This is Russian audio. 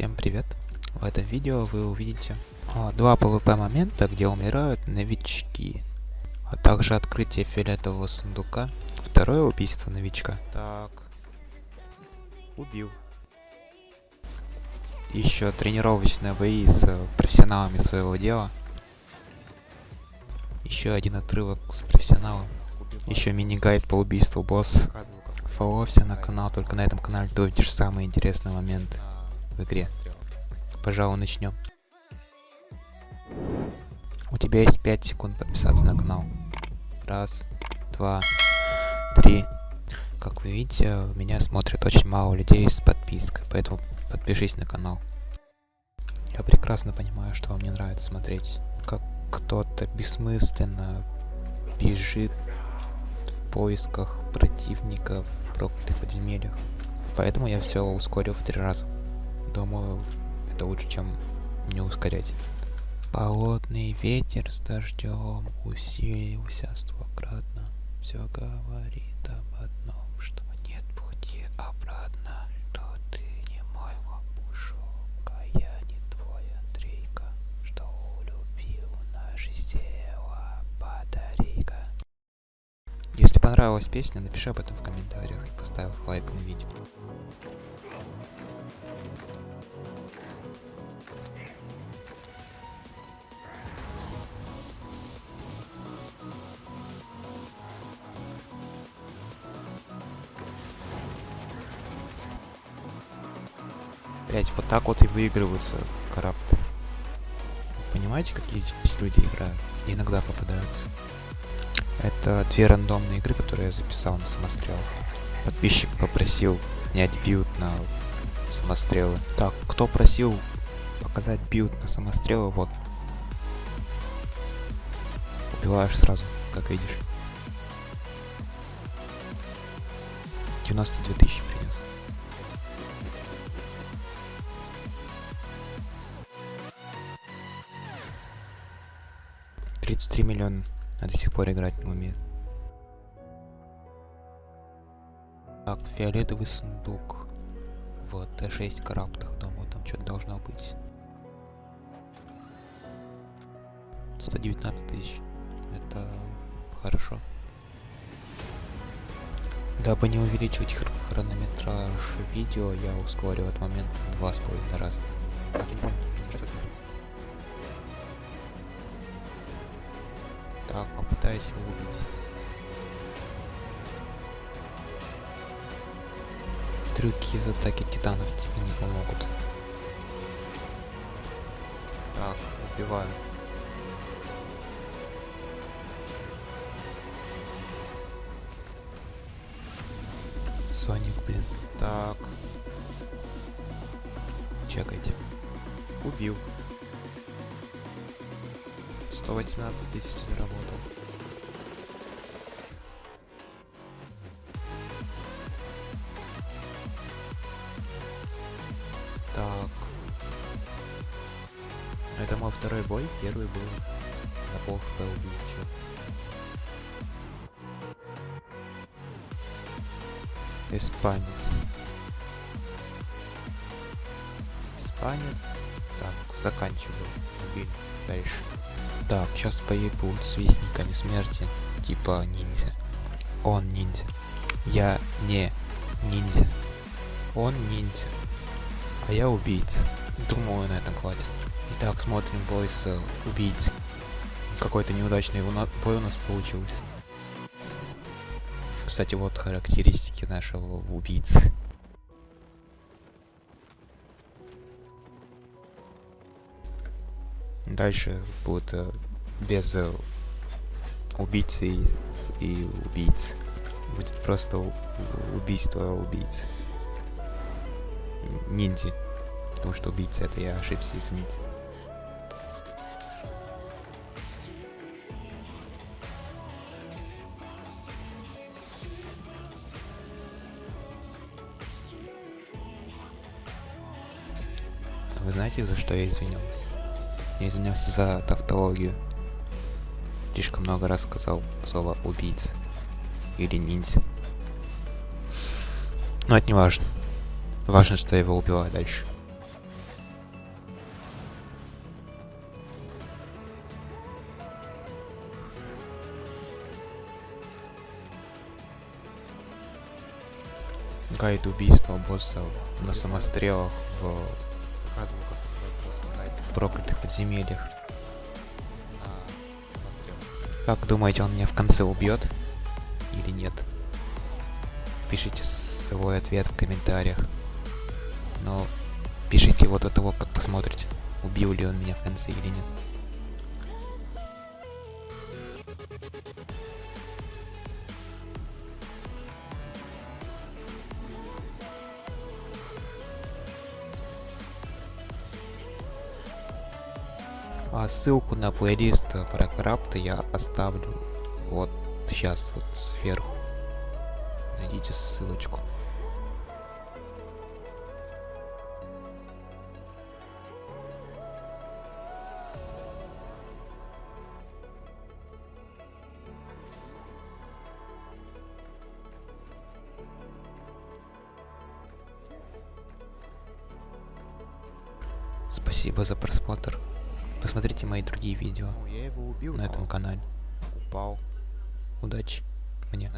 Всем привет! В этом видео вы увидите а, два PvP момента, где умирают новички, а также открытие фиолетового сундука, второе убийство новичка. Так, убил. Еще тренировочные бои с профессионалами своего дела. Еще один отрывок с профессионалом. Еще мини-гайд по убийству босса. Фолловься на канал, только на этом канале ты увидишь самые интересные моменты игре. Пожалуй, начнем. У тебя есть 5 секунд подписаться на канал. Раз, два, три. Как вы видите, меня смотрит очень мало людей с подпиской, поэтому подпишись на канал. Я прекрасно понимаю, что вам не нравится смотреть, как кто-то бессмысленно бежит в поисках противников в проклятых подземельях. Поэтому я все ускорил в три раза. Думаю, это лучше, чем не ускорять. Холодный ветер с дождем усилился стократно. Все говорит об одном, что нет пути обратно, что ты не мой лопушок, а я не твой Андрейка, что улюбил наше тело, подари-ка. Если понравилась песня, напиши об этом в комментариях и поставь лайк на видео. Блять, вот так вот и выигрываются карапты. Понимаете, какие здесь люди играют? иногда попадаются. Это две рандомные игры, которые я записал на самострел. Подписчик попросил снять билд на самострелы. Так, кто просил показать билд на самострелы, вот. Убиваешь сразу, как видишь. 92 тысячи принес. 33 миллиона. А до сих пор играть не умеет. Так, фиолетовый сундук. Вот, Т6 караптах, думаю, там что-то должно быть. 119 тысяч. Это хорошо. Дабы не увеличивать хр хронометраж видео, я ускорил этот момент два с половиной раза. Так, не понял. Так, попытаюсь его убить. Трюки из атаки титанов тебе не помогут. Так, убиваю. Соник, блин. Так. Чекайте. Убил. 118 тысяч заработал. Второй бой. Первый был на пол хп убил Испанец. Испанец. Так, заканчиваю. Убили. Дальше. Так, сейчас поебу с вестниками смерти, типа ниндзя. Он ниндзя. Я не ниндзя. Он ниндзя. А я убийца. Думаю, на этом хватит. Итак, смотрим бой с убийцей. Какой-то неудачный бой у нас получился. Кстати, вот характеристики нашего убийцы. Дальше будет э, без э, убийцы и, и убийц. Будет просто убийство убийц. Ниндзя. Потому что убийца это я ошибся, извините. Вы знаете, за что я извинялся? Я извинялся за тавтологию. Слишком много раз сказал слово убийца. Или ниндзя. Но это не важно. Важно, что я его убиваю дальше. гайд убийства боссов на самострелах в Показывал, как босса в проклятых подземельях. На. Как думаете, он меня в конце убьет? Или нет? Пишите свой ответ в комментариях. Но пишите его до того, как посмотрите, убил ли он меня в конце или нет. А ссылку на плейлист про крапта я оставлю вот сейчас вот сверху. Найдите ссылочку. Спасибо за просмотр. Посмотрите мои другие видео на этом канале. упал. Удачи мне.